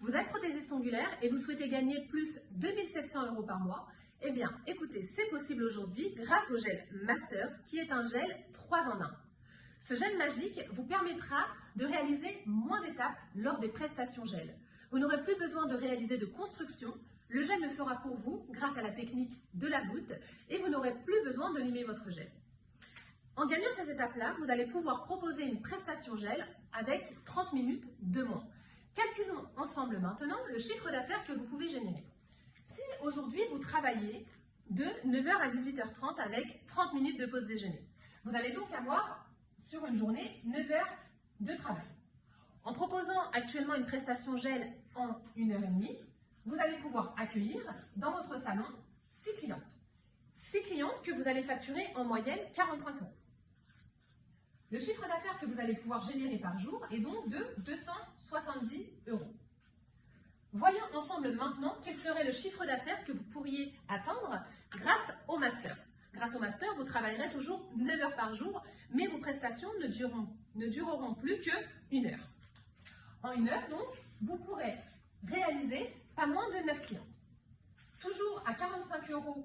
Vous êtes prothésiste ongulaire et vous souhaitez gagner plus de 2700 euros par mois Eh bien, écoutez, c'est possible aujourd'hui grâce au gel Master qui est un gel 3 en 1. Ce gel magique vous permettra de réaliser moins d'étapes lors des prestations gel. Vous n'aurez plus besoin de réaliser de construction, le gel le fera pour vous grâce à la technique de la goutte et vous n'aurez plus besoin de limer votre gel. En gagnant ces étapes-là, vous allez pouvoir proposer une prestation gel avec 30 minutes de moins. Calculons ensemble maintenant le chiffre d'affaires que vous pouvez générer. Si aujourd'hui vous travaillez de 9h à 18h30 avec 30 minutes de pause déjeuner, vous allez donc avoir sur une journée 9 heures de travail. En proposant actuellement une prestation gel en 1h30, vous allez pouvoir accueillir dans votre salon 6 clientes. 6 clientes que vous allez facturer en moyenne 45 euros. Le chiffre d'affaires que vous allez pouvoir générer par jour est donc de 270 euros. Voyons ensemble maintenant quel serait le chiffre d'affaires que vous pourriez atteindre grâce au master? Grâce au master, vous travaillerez toujours 9 heures par jour, mais vos prestations ne dureront, ne dureront plus que une heure. En une heure, donc, vous pourrez réaliser pas moins de 9 clients. Toujours à 45 euros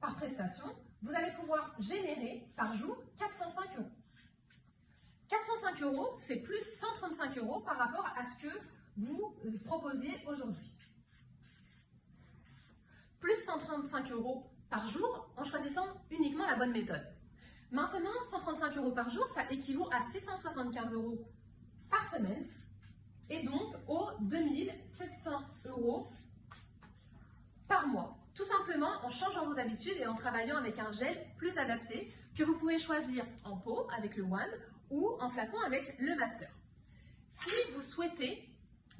par prestation, vous allez pouvoir générer par jour 405 euros. 405 euros, c'est plus 135 euros par rapport à ce que vous proposiez aujourd'hui. Plus 135 euros par jour en choisissant uniquement la bonne méthode. Maintenant, 135 euros par jour, ça équivaut à 675 euros par semaine et donc aux 2700 euros par mois. Tout simplement en changeant vos habitudes et en travaillant avec un gel plus adapté que vous pouvez choisir en pot avec le One ou en flacon avec le Master. Si vous souhaitez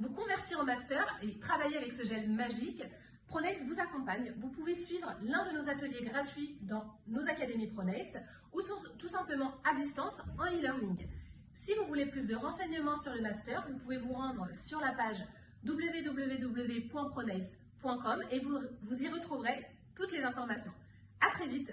vous convertir en Master et travailler avec ce gel magique, Pronex vous accompagne. Vous pouvez suivre l'un de nos ateliers gratuits dans nos académies Pronex ou tout simplement à distance en e-learning. Si vous voulez plus de renseignements sur le Master, vous pouvez vous rendre sur la page www.pronex.com et vous, vous y retrouverez toutes les informations. À très vite